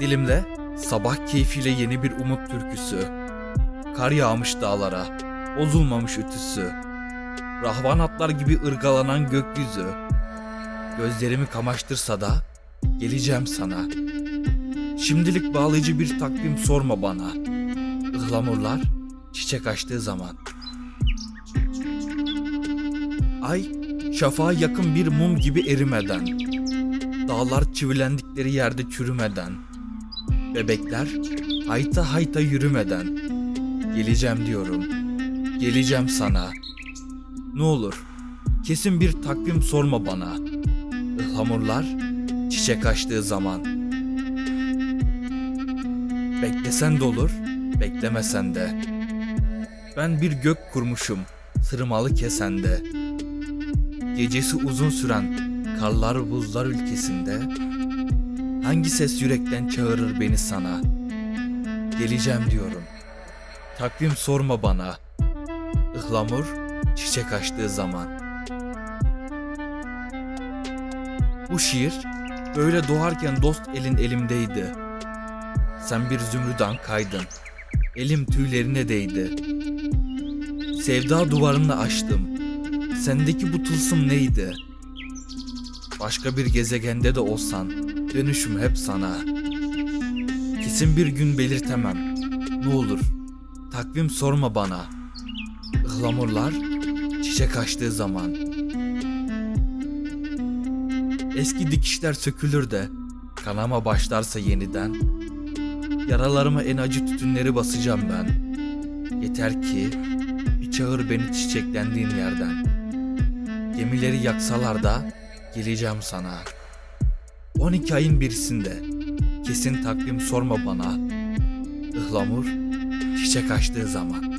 Dilimde sabah keyfiyle yeni bir umut türküsü. Kar yağmış dağlara, bozulmamış ütüsü. Rahvan atlar gibi ırgalanan gökyüzü. Gözlerimi kamaştırsa da geleceğim sana. Şimdilik bağlayıcı bir takvim sorma bana. Ihlamurlar çiçek açtığı zaman. Ay şafağa yakın bir mum gibi erimeden. Dağlar çivilendikleri yerde çürümeden. Bebekler hayta hayta yürümeden. Geleceğim diyorum. Geleceğim sana. Ne olur kesin bir takvim sorma bana. Ihlamurlar çiçek açtığı zaman. Beklesen de olur, beklemesen de. Ben bir gök kurmuşum, sırmalı kesende. Gecesi uzun süren karlar buzlar ülkesinde. Hangi ses yürekten çağırır beni sana? Geleceğim diyorum. Takvim sorma bana. Ihlamur çiçek açtığı zaman. Bu şiir böyle doğarken dost elin elimdeydi. Sen bir zümrüdan kaydın. Elim tüylerine değdi. Sevda duvarını aştım. Sendeki bu tılsım neydi? Başka bir gezegende de olsan dönüşüm hep sana. Kesin bir gün belirtemem. Ne olur takvim sorma bana. Ihlamurlar çiçek açtığı zaman. Eski dikişler sökülür de kanama başlarsa yeniden Yaralarıma en acı tütünleri basacağım ben. Yeter ki bir çağır beni çiçeklendiğin yerden. Gemileri yaksalar da geleceğim sana. 12 ayın birisinde kesin takvim sorma bana. Ihlamur çiçek açtığı zaman.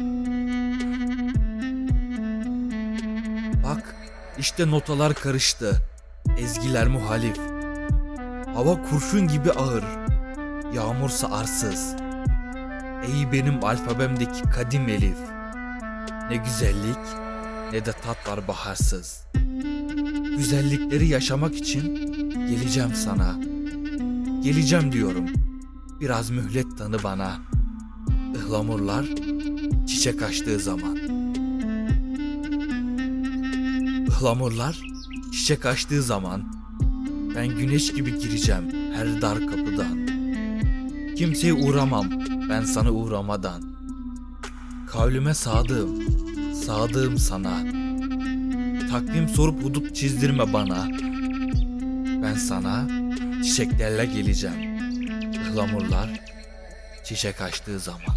Bak işte notalar karıştı. Ezgiler muhalif. Hava kurşun gibi ağır. Yağmursa arsız. Ey benim alfabemdeki kadim elif. Ne güzellik ne de tat var baharsız. Güzellikleri yaşamak için geleceğim sana. Geleceğim diyorum. Biraz mühlet tanı bana. Ihlamurlar çiçek açtığı zaman. Ihlamurlar çiçek açtığı zaman ben güneş gibi gireceğim her dar kapıdan. Kimseye uğramam ben sana uğramadan. Kavlime sadığım, sadığım sana. Takvim sorup hudut çizdirme bana. Ben sana çiçeklerle geleceğim. Ihlamurlar çiçek açtığı zaman.